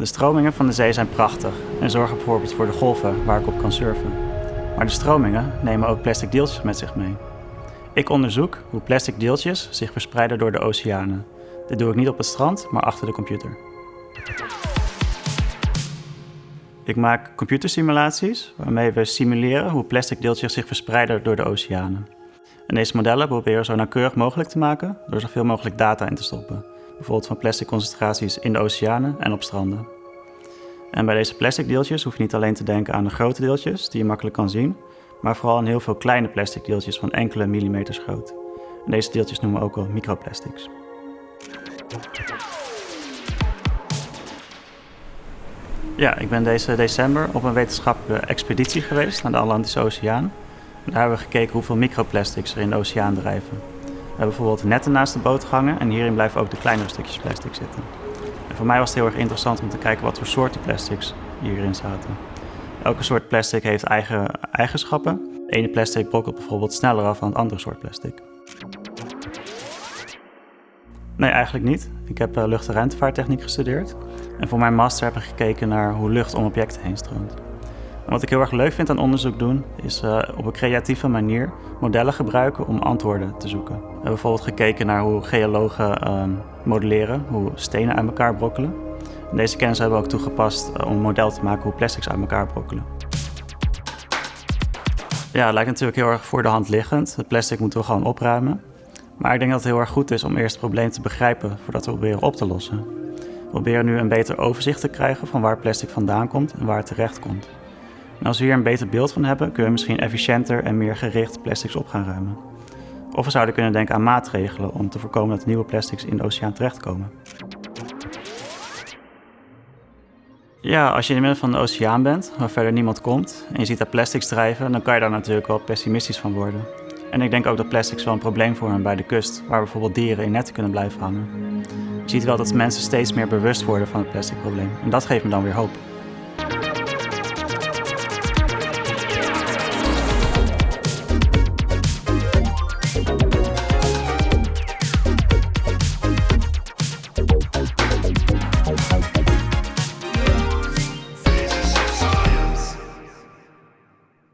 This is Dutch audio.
De stromingen van de zee zijn prachtig en zorgen bijvoorbeeld voor de golven waar ik op kan surfen. Maar de stromingen nemen ook plastic deeltjes met zich mee. Ik onderzoek hoe plastic deeltjes zich verspreiden door de oceanen. Dit doe ik niet op het strand, maar achter de computer. Ik maak computersimulaties waarmee we simuleren hoe plastic deeltjes zich verspreiden door de oceanen. En deze modellen proberen zo nauwkeurig mogelijk te maken door zoveel mogelijk data in te stoppen. Bijvoorbeeld van plastic concentraties in de oceanen en op stranden. En bij deze plastic deeltjes hoef je niet alleen te denken aan de grote deeltjes die je makkelijk kan zien, maar vooral aan heel veel kleine plastic deeltjes van enkele millimeters groot. Deze deeltjes noemen we ook wel microplastics. Ja, ik ben deze december op een wetenschappelijke expeditie geweest naar de Atlantische Oceaan. En daar hebben we gekeken hoeveel microplastics er in de oceaan drijven. Hebben bijvoorbeeld netten naast de boot gehangen en hierin blijven ook de kleinere stukjes plastic zitten. En voor mij was het heel erg interessant om te kijken wat voor soorten plastics hierin zaten. Elke soort plastic heeft eigen eigenschappen. De ene plastic brokkelt bijvoorbeeld sneller af dan het andere soort plastic. Nee, eigenlijk niet. Ik heb uh, lucht- en ruimtevaarttechniek gestudeerd. En voor mijn master heb ik gekeken naar hoe lucht om objecten heen stroomt. Wat ik heel erg leuk vind aan onderzoek doen, is uh, op een creatieve manier modellen gebruiken om antwoorden te zoeken. We hebben bijvoorbeeld gekeken naar hoe geologen uh, modelleren, hoe stenen uit elkaar brokkelen. En deze kennis hebben we ook toegepast uh, om een model te maken hoe plastics uit elkaar brokkelen. Ja, het lijkt natuurlijk heel erg voor de hand liggend. Het plastic moeten we gewoon opruimen. Maar ik denk dat het heel erg goed is om eerst het probleem te begrijpen voordat we proberen op te lossen. We proberen nu een beter overzicht te krijgen van waar plastic vandaan komt en waar het terecht komt. En als we hier een beter beeld van hebben, kunnen we misschien efficiënter en meer gericht plastics op gaan ruimen. Of we zouden kunnen denken aan maatregelen om te voorkomen dat nieuwe plastics in de oceaan terechtkomen. Ja, als je in het midden van de oceaan bent, waar verder niemand komt, en je ziet daar plastics drijven, dan kan je daar natuurlijk wel pessimistisch van worden. En ik denk ook dat plastics wel een probleem vormen bij de kust, waar bijvoorbeeld dieren in netten kunnen blijven hangen. Je ziet wel dat mensen steeds meer bewust worden van het plasticprobleem en dat geeft me dan weer hoop.